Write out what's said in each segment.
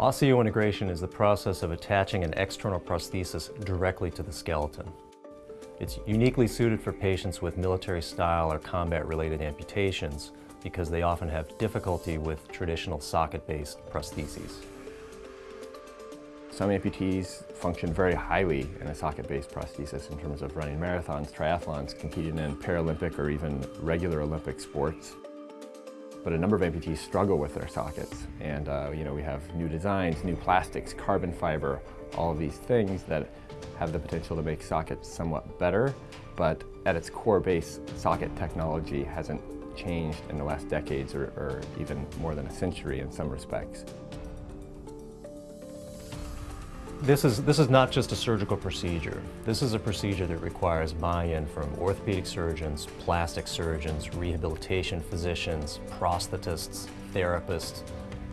Osseointegration is the process of attaching an external prosthesis directly to the skeleton. It's uniquely suited for patients with military-style or combat-related amputations because they often have difficulty with traditional socket-based prostheses. Some amputees function very highly in a socket-based prosthesis in terms of running marathons, triathlons, competing in Paralympic or even regular Olympic sports. But a number of amputees struggle with their sockets. And uh, you know, we have new designs, new plastics, carbon fiber, all of these things that have the potential to make sockets somewhat better, but at its core base, socket technology hasn't changed in the last decades or, or even more than a century in some respects. This is, this is not just a surgical procedure. This is a procedure that requires buy-in from orthopedic surgeons, plastic surgeons, rehabilitation physicians, prosthetists, therapists,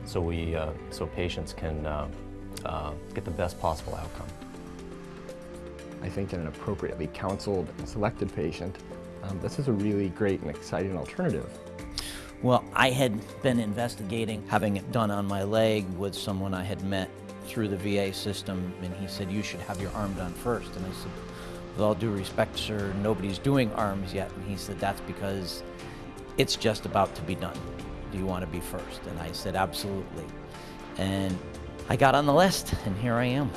so, we, uh, so patients can uh, uh, get the best possible outcome. I think in an appropriately counseled and selected patient, um, this is a really great and exciting alternative. Well, I had been investigating having it done on my leg with someone I had met through the VA system, and he said, you should have your arm done first. And I said, with all due respect, sir, nobody's doing arms yet. And he said, that's because it's just about to be done. Do you want to be first? And I said, absolutely. And I got on the list, and here I am.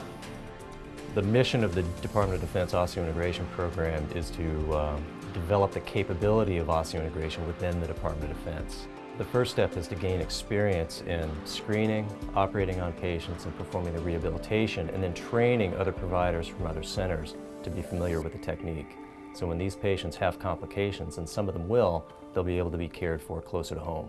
The mission of the Department of Defense Osseointegration Program is to uh, develop the capability of osseointegration within the Department of Defense. The first step is to gain experience in screening, operating on patients, and performing the rehabilitation, and then training other providers from other centers to be familiar with the technique. So when these patients have complications, and some of them will, they'll be able to be cared for closer to home.